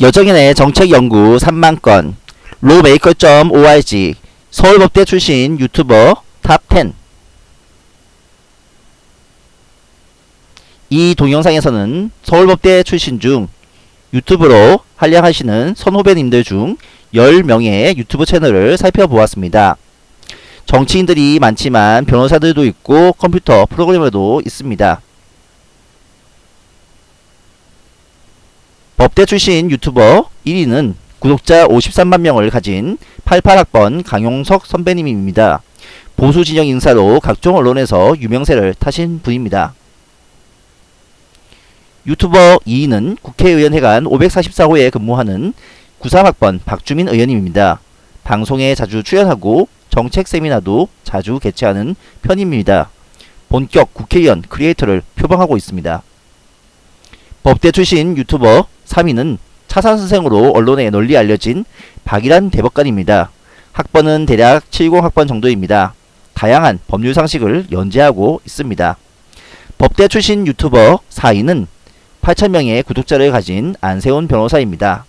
여정인의 정책연구 3만건 lawmaker.org 서울법대 출신 유튜버 top 10 이 동영상에서는 서울법대 출신 중 유튜브로 활약하시는 선후배님들 중 10명의 유튜브 채널을 살펴보았습니다. 정치인들이 많지만 변호사들도 있고 컴퓨터 프로그래머도 있습니다. 법대 출신 유튜버 1위는 구독자 53만 명을 가진 88학번 강용석 선배님입니다. 보수 진영 인사로 각종 언론에서 유명세를 타신 분입니다. 유튜버 2위는 국회의원 회관 544호에 근무하는 93학번 박주민 의원님입니다. 방송에 자주 출연하고 정책 세미나도 자주 개최하는 편입니다. 본격 국회의원 크리에이터를 표방하고 있습니다. 법대 출신 유튜버 3위는 차산선생으로 언론에 널리 알려진 박일환 대법관입니다. 학번은 대략 70학번 정도입니다. 다양한 법률 상식을 연재하고 있습니다. 법대 출신 유튜버 4위는 8천명의 구독자를 가진 안세훈 변호사입니다.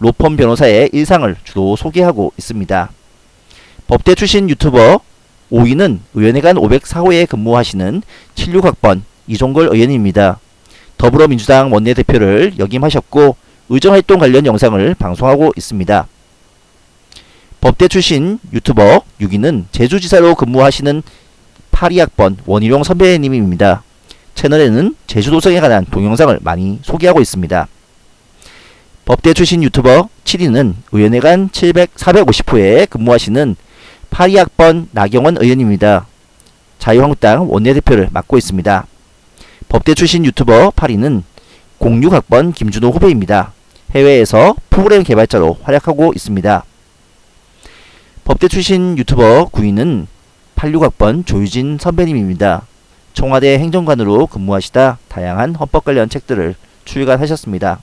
로펌 변호사의 일상을 주로 소개하고 있습니다. 법대 출신 유튜버 5위는 의원회관 504호에 근무하시는 76학번 이종걸 의원입니다. 더불어민주당 원내대표를 역임하셨고 의정활동 관련 영상을 방송하고 있습니다. 법대 출신 유튜버 6위는 제주지사로 근무하시는 82학번 원희룡 선배님입니다. 채널에는 제주도성에 관한 동영상을 많이 소개하고 있습니다. 법대 출신 유튜버 7위는 의원회관 700, 450호에 근무하시는 82학번 나경원 의원입니다. 자유한국당 원내대표를 맡고 있습니다. 법대 출신 유튜버 8위는 06학번 김준호 후배입니다. 해외에서 프로그램 개발자로 활약하고 있습니다. 법대 출신 유튜버 9위는 86학번 조유진 선배님입니다. 청와대 행정관으로 근무하시다 다양한 헌법 관련 책들을 출간하셨습니다.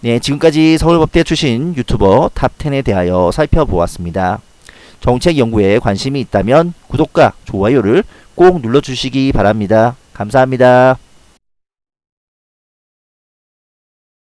네, 지금까지 서울법대 출신 유튜버 top 10에 대하여 살펴보았습니다. 정책 연구에 관심이 있다면 구독과 좋아요를 꼭 눌러주시기 바랍니다. 감사합니다.